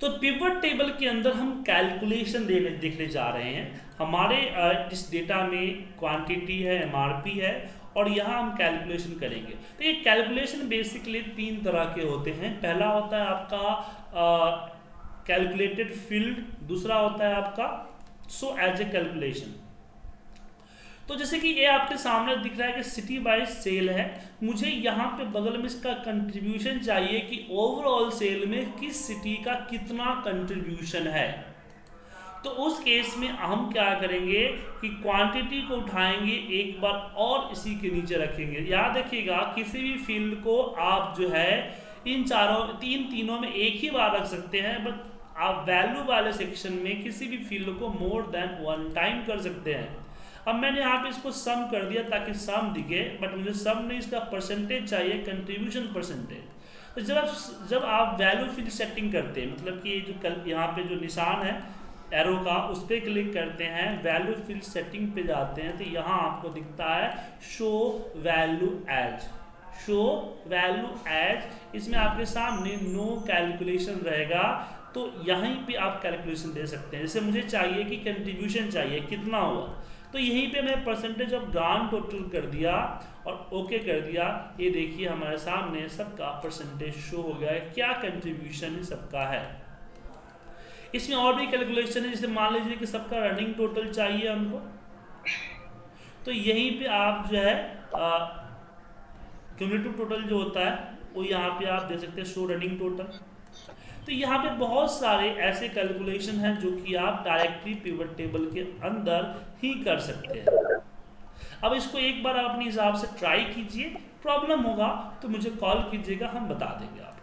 तो pivot table के अंदर हम कैलकुलेशन देने, देखने जा रहे हैं। हमारे इस डेटा में क्वांटिटी है एमआरपी है, और यहाँ हम कैलकुलेशन करेंगे। तो ये कैलकुलेशन बेसिकली तीन तरह के होते हैं। पहला होता है आपका कैलकुलेटेड फ़ील्ड दूसरा होता है आपका सो एज ए कैलकुलेशन तो जैसे कि ये आपके सामने दिख रहा है कि सिटी वाइज सेल है। मुझे यहाँ पे बगल में इसका कंट्रीब्यूशन चाहिए कि ओवरऑल सेल में किस सिटी का कितना कंट्रीब्यूशन है। तो उस केस में हम क्या करेंगे कि क्वांटिटी को उठाएँगे, एक बार और इसी के नीचे रखेंगे। याद रखिएगा, किसी भी फ़ील्ड को आप जो है, इन चारों, तीन तीनों में एक ही बार रख सकते हैं बट आप वैल्यू वाले सेक्शन में किसी भी फ़ील्ड को मोर देन वन टाइम कर सकते हैं। अब मैंने यहाँ पे इसको सम कर दिया ताकि सम दिखे बट मुझे सम नहीं, इसका परसेंटेज चाहिए कंट्रीब्यूशन परसेंटेज तो जब आप जब आप वैल्यू फ़ील्ड सेटिंग करते हैं मतलब कि जो कल, यहाँ पे जो निशान है एरो का, उस पर क्लिक करते हैं वैल्यू फ़ील्ड सेटिंग पे जाते हैं तो यहाँ आपको दिखता है show value as show value as इसमें आपके सामने नो कैलकुलेशन रहेगा तो यहीं पे आप कैलकुलेशन दे सकते हैं। जैसे मुझे चाहिए कि कंट्रीब्यूशन चाहिए, कितना हुआ? तो यहीं पे मैं परसेंटेज ऑफ़ ग्रांड टोटल कर दिया और ओके कर दिया। ये देखिए हमारे सामने सबका परसेंटेज शो हो गया है। क्या कंट्रीब्यूशन सबका है? इसमें और भी कैलकुलेशन है, जैसे मान लीजिए कि सबका रनिंग टोटल चाहिए हमको। तो यहीं पे आप जो है क्यूमुलेटिव टोटल जो होता है, वो यहाँ पे आप दे सकते हैं शो रनिंग टोटल तो यहाँ पे बहुत सारे ऐसे कैलकुलेशन हैं जो कि आप डायरेक्टली पिवट टेबल के अंदर ही कर सकते हैं। अब इसको एक बार आप अपने हिसाब से ट्राई कीजिए। प्रॉब्लम होगा तो मुझे कॉल कीजिएगा, हम बता देंगे आप